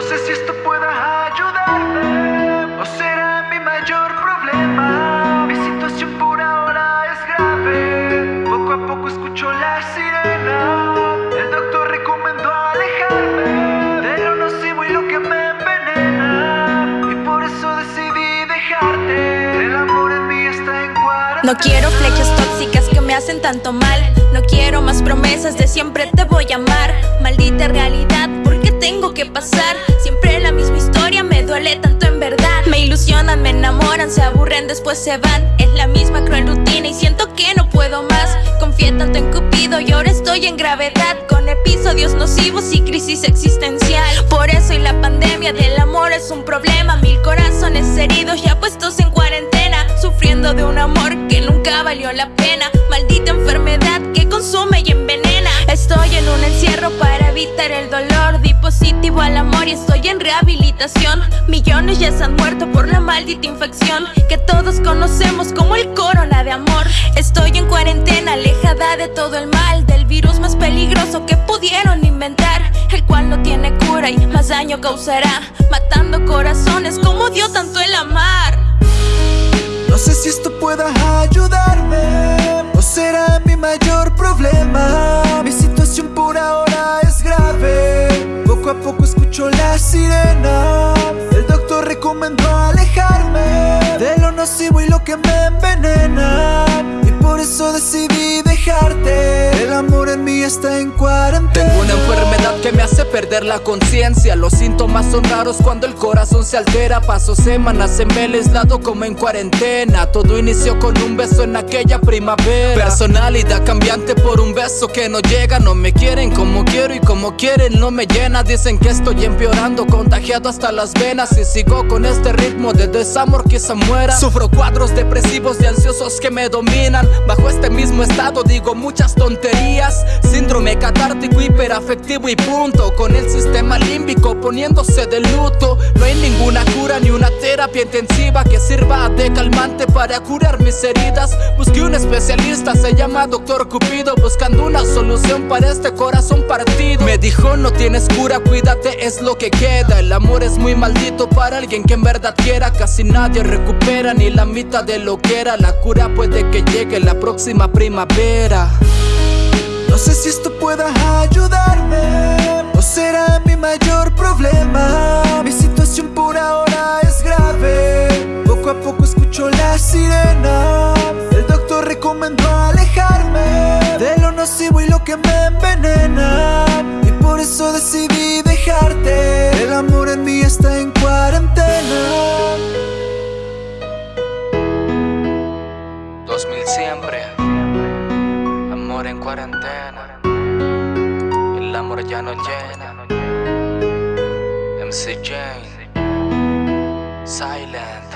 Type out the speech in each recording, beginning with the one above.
No sé si esto pueda ayudarme o será mi mayor problema. Mi situación por ahora es grave. Poco a poco escucho la sirena. El doctor recomendó alejarme de lo nocivo y lo que me envenena. Y por eso decidí dejarte. El amor en mí está en cuarentena. No quiero flechas tóxicas que me hacen tanto mal. No quiero más promesas de siempre te voy a amar. Maldita realidad, ¿por qué tengo que pasar? Siempre la misma historia, me duele tanto en verdad. Me ilusionan, me enamoran, se aburren, después se van. Es la misma cruel rutina y siento que no puedo más. Confié tanto en Cupido y ahora estoy en gravedad. Con episodios nocivos y crisis existencial. Por eso y la pandemia del amor es un problema. Mil corazones heridos ya puestos en cuarentena. Sufriendo de un amor que nunca valió la pena. Maldita enfermedad que consume y envenena. Estoy en un encierro para evitar el dolor. Di positivo al amor y estoy en rehabilitación. Millones ya se han muerto por la maldita infección que todos conocemos como el corona de amor. Estoy en cuarentena, alejada de todo el mal, del virus más peligroso que pudieron inventar, el cual no tiene cura y más daño causará, matando corazones como dio tanto el amar. No sé si esto pueda ayudarme sirena. El doctor recomendó alejarme de lo nocivo y lo que me envenena. Y por eso decidí dejarte. Tengo una enfermedad que me hace perder la conciencia. Los síntomas son raros cuando el corazón se altera. Paso semanas en el aislado como en cuarentena. Todo inició con un beso en aquella primavera. Personalidad cambiante por un beso que no llega. No me quieren como quiero y como quieren no me llena. Dicen que estoy empeorando, contagiado hasta las venas. Y sigo con este ritmo de desamor quizá muera. Sufro cuadros depresivos y ansiosos que me dominan. Bajo este mismo estado digo muchas tonterías. Síndrome catártico, hiperafectivo y punto. Con el sistema límbico poniéndose de luto. No hay ninguna cura ni una terapia intensiva que sirva de calmante para curar mis heridas. Busqué un especialista, se llama Doctor Cupido, buscando una solución para este corazón partido. Me dijo: No tienes cura, cuídate, es lo que queda. El amor es muy maldito para alguien que en verdad quiera. Casi nadie recupera ni la mitad de lo que era. La cura puede que llegue la próxima primavera. No si esto pueda ayudarme o será mi mayor problema. Mi situación por ahora es grave. Poco a poco escucho la sirena. El doctor recomendó alejarme de lo nocivo y lo que me envenena. Y por eso decidí dejarte. El amor en mí está en cuarentena. 2000 siempre. En cuarentena. El amor ya no llena. MC Jane. Silent.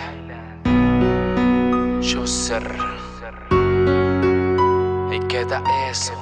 Chusser. Y queda eso.